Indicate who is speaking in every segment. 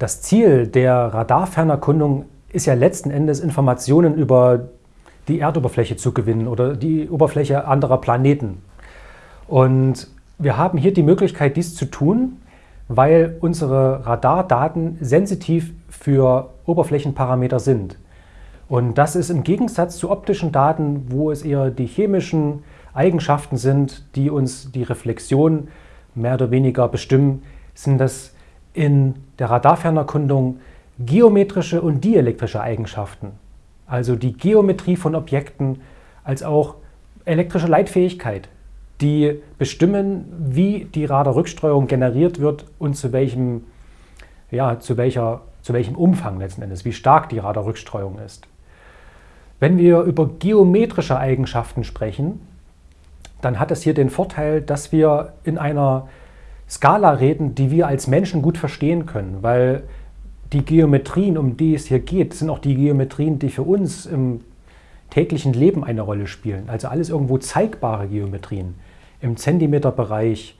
Speaker 1: Das Ziel der Radarfernerkundung ist ja letzten Endes Informationen über die Erdoberfläche zu gewinnen oder die Oberfläche anderer Planeten. Und wir haben hier die Möglichkeit, dies zu tun, weil unsere Radardaten sensitiv für Oberflächenparameter sind. Und das ist im Gegensatz zu optischen Daten, wo es eher die chemischen Eigenschaften sind, die uns die Reflexion mehr oder weniger bestimmen, sind das in der Radarfernerkundung geometrische und dielektrische Eigenschaften. Also die Geometrie von Objekten als auch elektrische Leitfähigkeit, die bestimmen, wie die Radarrückstreuung generiert wird und zu welchem, ja, zu welcher, zu welchem Umfang letzten Endes, wie stark die Radarrückstreuung ist. Wenn wir über geometrische Eigenschaften sprechen, dann hat es hier den Vorteil, dass wir in einer Skala reden, die wir als Menschen gut verstehen können, weil die Geometrien, um die es hier geht, sind auch die Geometrien, die für uns im täglichen Leben eine Rolle spielen. Also alles irgendwo zeigbare Geometrien im Zentimeterbereich,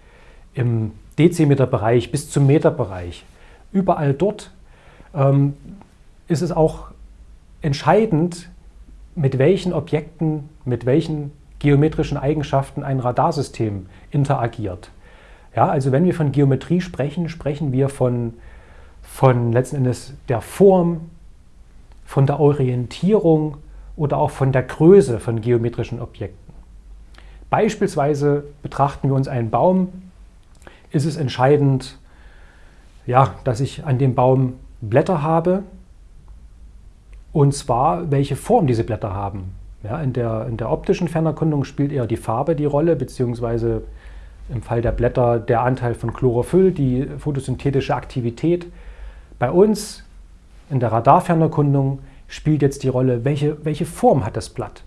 Speaker 1: im Dezimeterbereich bis zum Meterbereich. Überall dort ähm, ist es auch entscheidend, mit welchen Objekten, mit welchen geometrischen Eigenschaften ein Radarsystem interagiert. Ja, also wenn wir von Geometrie sprechen, sprechen wir von, von letzten Endes der Form, von der Orientierung oder auch von der Größe von geometrischen Objekten. Beispielsweise betrachten wir uns einen Baum, ist es entscheidend, ja, dass ich an dem Baum Blätter habe, und zwar welche Form diese Blätter haben. Ja, in, der, in der optischen Fernerkundung spielt eher die Farbe die Rolle, beziehungsweise im Fall der Blätter der Anteil von Chlorophyll, die photosynthetische Aktivität. Bei uns in der Radarfernerkundung spielt jetzt die Rolle, welche, welche Form hat das Blatt?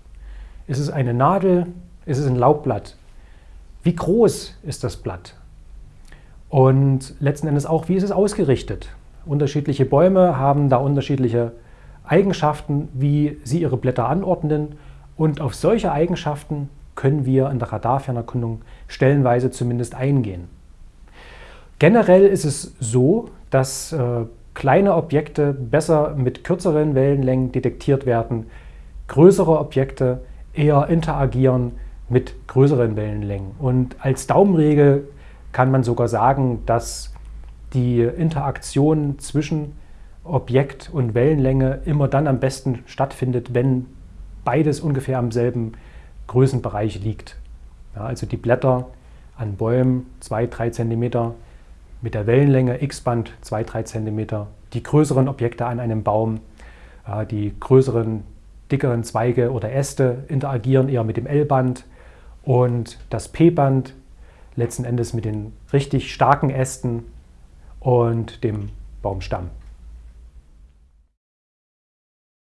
Speaker 1: Ist es eine Nadel? Ist es ein Laubblatt? Wie groß ist das Blatt? Und letzten Endes auch, wie ist es ausgerichtet? Unterschiedliche Bäume haben da unterschiedliche Eigenschaften, wie sie ihre Blätter anordnen. Und auf solche Eigenschaften können wir in der Radarfernerkundung stellenweise zumindest eingehen. Generell ist es so, dass äh, kleine Objekte besser mit kürzeren Wellenlängen detektiert werden, größere Objekte eher interagieren mit größeren Wellenlängen. Und als Daumenregel kann man sogar sagen, dass die Interaktion zwischen Objekt und Wellenlänge immer dann am besten stattfindet, wenn beides ungefähr am selben Größenbereich liegt. Ja, also die Blätter an Bäumen 2-3 cm, mit der Wellenlänge X-Band 2-3 cm, die größeren Objekte an einem Baum, die größeren, dickeren Zweige oder Äste interagieren eher mit dem L-Band und das P-Band letzten Endes mit den richtig starken Ästen und dem Baumstamm.